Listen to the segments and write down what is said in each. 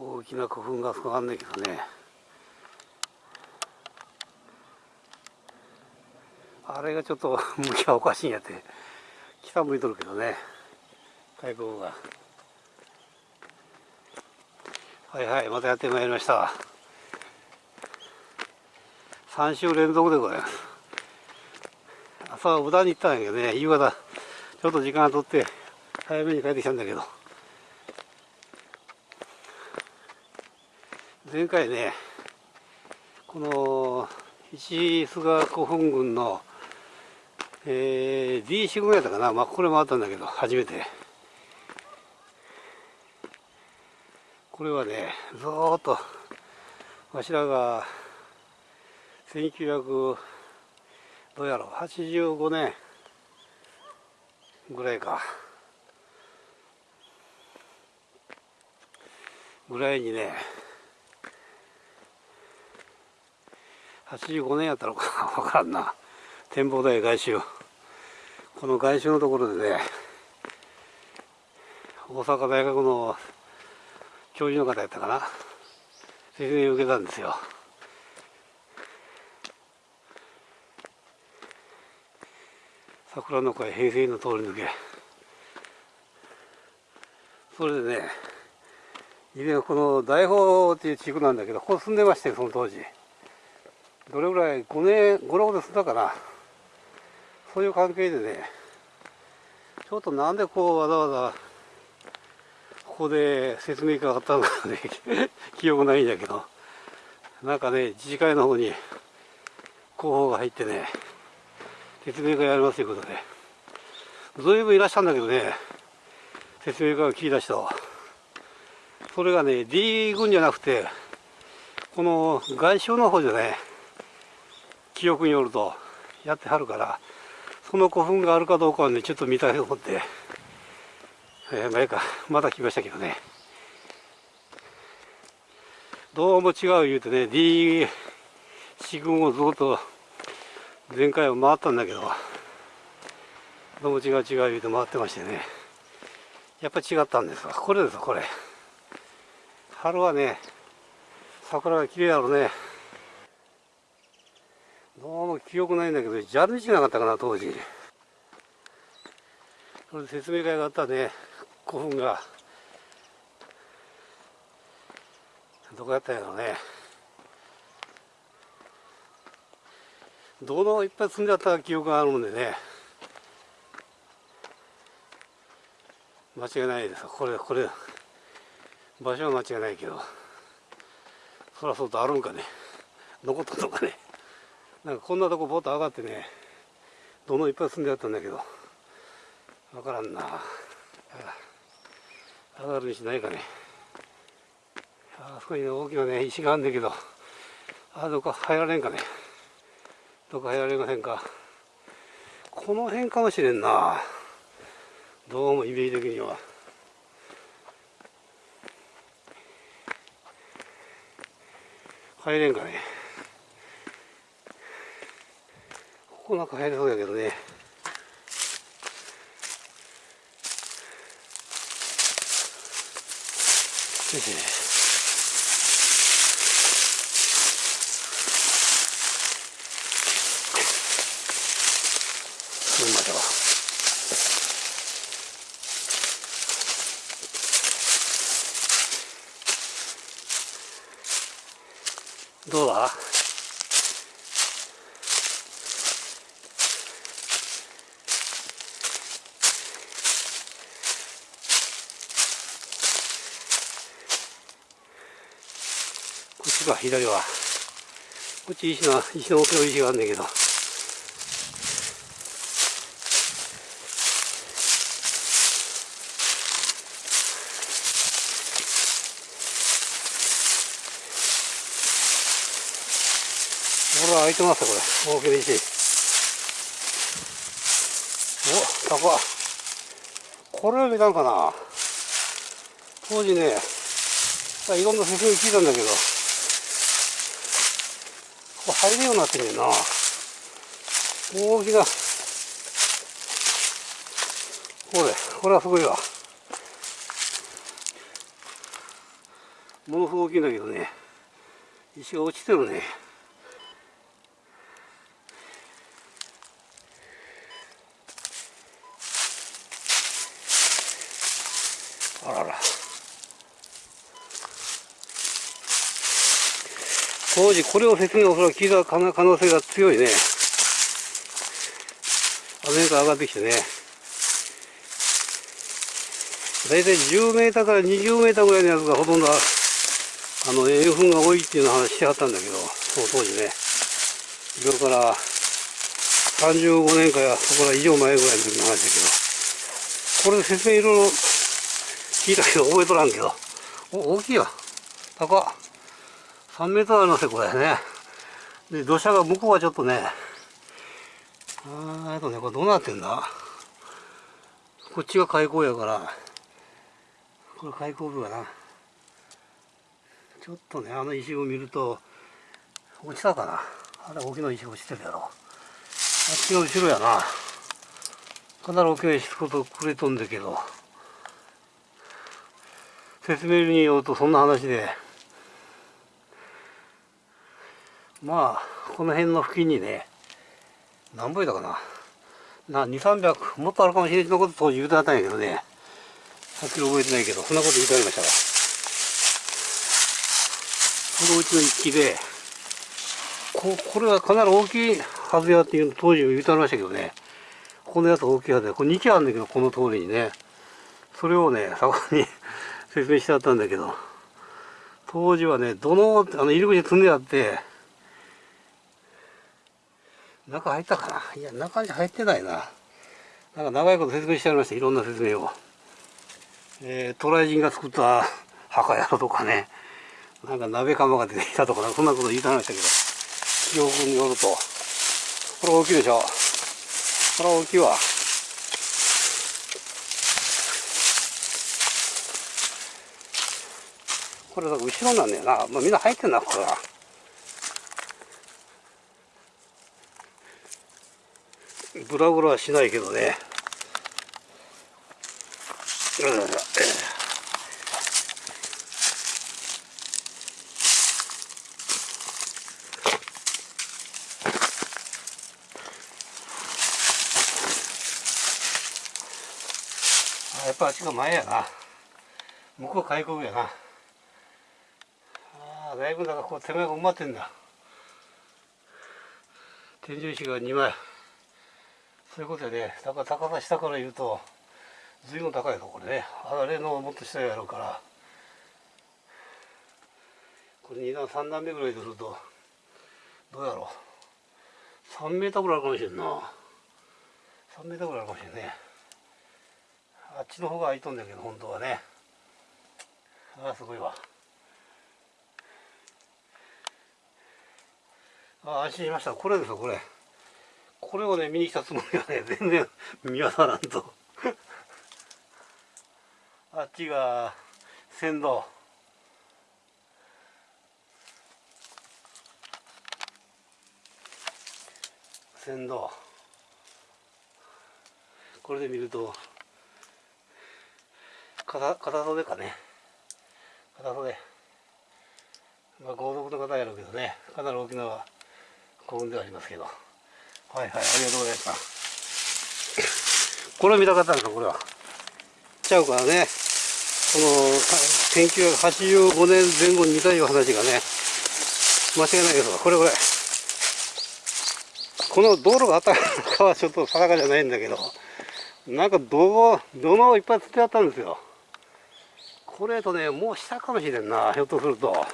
大きな古墳がそこあんねんけどね。あれがちょっと 向きはおかしいんやって。北向いとるけどね。開口が。はいはいまたやってまいりました。3週連続でございます。朝は無駄に行ったんやけどね夕方ちょっと時間が取って早めに帰ってきたんだけど。前回ねこの石菅古墳群の、えー、D 四群やったかな？まあこれもあったんだけど初めて。これはねずーっとわしらが1900どうやろう。85年ぐらいか。ぐらいにね85年やったのか な分からんな。展望台外周。この外周のところでね大阪大学の教授の方やったかな。説明を受けたんですよ。桜の会平成の通り抜け。それでね以前この大宝っていう地区なんだけどここ住んでましたよその当時。どれぐらい5年56年住んだかなそういう関係でねちょっとなんでこうわざわざここで説明会があったのかね 記憶ないんだけどなんかね自治会の方に広報が入ってね説明会やりますということで随分いらっしゃるんだけどね説明会を聞き出したそれがね D 群じゃなくてこの外相の方じゃね記憶によるとやってはるからその古墳があるかどうかはねちょっと見たいと思って、えー、前かまだ来ましたけどね。どうも違う言うてね D 四群をずっと前回は回ったんだけどどうも違う違う言うて回ってましてね。やっぱ違ったんですわ。これですこれ。春はね桜が綺麗だろうね。どうも記憶ないんだけど蛇口なかったかな当時。それ説明会があったね。古墳が。どこやったんやろうね。どのいっぱい積んであった記憶があるんでね。間違いないです。これこれ場所は間違いないけど。そらそうとあるんかね。残ったのかね。なんかこんなとこボッと上がってねどのいっぱい住んであったんだけど分からんな。上がるにしないかね。あそこに、ね、大きなね石があるんだけどあどこ入られんかね。どこ入られませんか。この辺かもしれんな。どうもイメージ的には。入れんかね。ここなんか入りそうやけどね。よいしょみましょうどうだこっちか左は。こっち石の石の大きな石があるんだけど。これ開いてますこれ。大きな石お高これは見たんかな。当時ねいろんな説明聞いたんだけど。入るようになってんねんな。大きなこれこれはすごいわ。ものすごく大きいんだけどね。石が落ちてるね。あらら。当時これを説明おそらく聞いた可能性が強いね。あの辺から上がってきてね。大体10メーターから20メーターぐらいのやつがほとんどあの塩分が多いっていうの話してはったんだけどその当時ね。今から35年かそこら以上前ぐらいの時の話だけど。これ説明いろいろ聞いたけど覚えとらんけど。お大きいよ高っ。3メートルありますよこれね。で土砂が向こうはちょっとねあーとねこれどうなってんだ？こっちが開口やからこれ開口部かな。ちょっとねあの石を見ると落ちたかな？あれ大きな石落ちてるやろ。あっちが後ろやな。かなり大きな石ことくれとんだけど。説明によるとそんな話で。まあこの辺の付近にね何倍だかな。な2300もっとあるかもしれないのこと当時言うてあったんやけどね。はっきり覚えてないけどそんなこと言うてありましたわ。このうちの一機でここれはかなり大きいはずやっていうの当時言うてありましたけどね。このやつ大きいはずや。これ2機あるんだけどこの通りにね。それをねそこに 説明してあったんだけど。当時はねどのあの入り口に積んであって中入ったかな？いや中に入ってないな。なんか長いこと説明してありました。いろんな説明を。えー、渡来人が作った墓やろとかね。なんか鍋釜が出てきたとかそんなこと言いたましたけど。記憶によると。これ大きいでしょ？これ大きいわ。これだ後ろなんだよな、まあ、みんな入ってんなこれは。ブラブラはしないけどね。うん。やっぱあっちが前やな。向こう開口やな。ああだいぶだからこう手前が埋まってんだ。天井石が2枚。そういうことやねだから高さ下から言うと随分高いぞこれね。あれのもっと下やろうから。これ2段3段目ぐらいでするとどうやろう。3メーターぐらいあるかもしれんな。3メーターぐらいあるかもしれんね。あっちの方が空いとんだけど本当はね。ああすごいわ。ああ安心しました。これですよこれ。これをね見に来たつもりがね 全然見当たらんと あっちが船頭船頭これで見ると片片袖かね。片袖。まあ豪族の方やろうけどね。かなり大きな幸運ではありますけど。はいはいありがとうございましたこれを見たかったんですかこれは？ちゃうからね。この1985年前後に見たいう話がね間違いないですわこれこれ。この道路があったかはちょっと定かじゃないんだけどなんか土土のいっぱいつってあったんですよ。これとねもう下かもしれんなひょっとすると。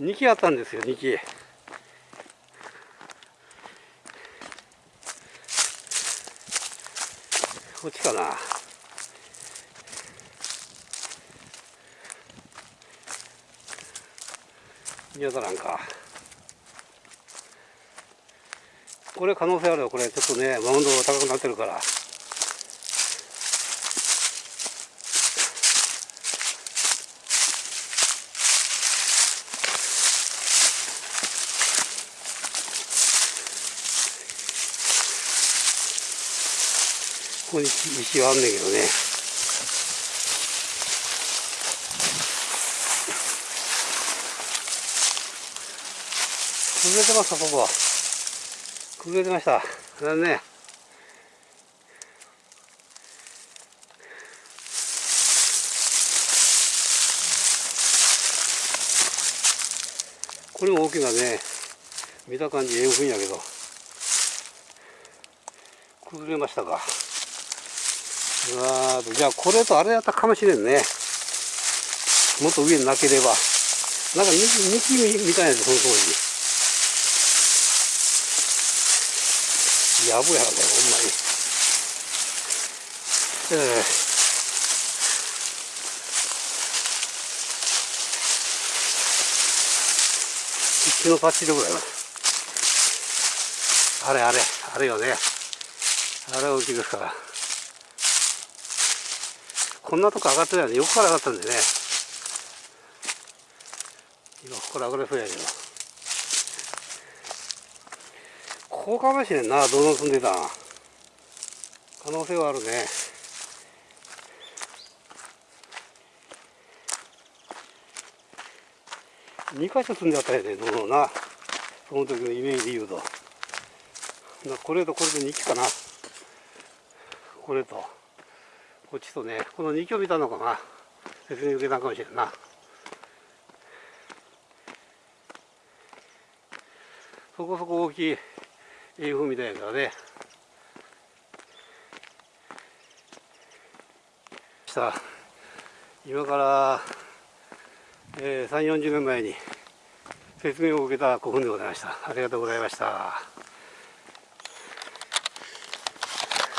2機あったんですよ2機こっちかな。見当たらんか。これ可能性あるよ。これちょっとねマウンド高くなってるから。こに道はあんねんけどね。崩れてますかここ。崩れてました。残念。これも大きなね見た感じ円墳やけど。崩れましたか。わじゃあこれとあれやったかもしれんね。もっと上になければ。なんか幹幹みたいなやつその当時。やぶやねほんまに。ええー。一のパッチリぐらいはあれあれあれよね。あれ大きいですから。こんなとこ上がってないの横から上がったんでね。今これ上がれそうや。けどこうかもしれんなどの住んでた可能性はあるね。2箇所住んであったよねどのな。その時のイメージで言うと。これとこれと2機かな。これと。こっちとねこの2機を見たのかな説明受けたかもしれんなそこそこ大きい英風みたいだからねした今からえー、3、40年前に説明を受けた古墳でございました。ありがとうございました。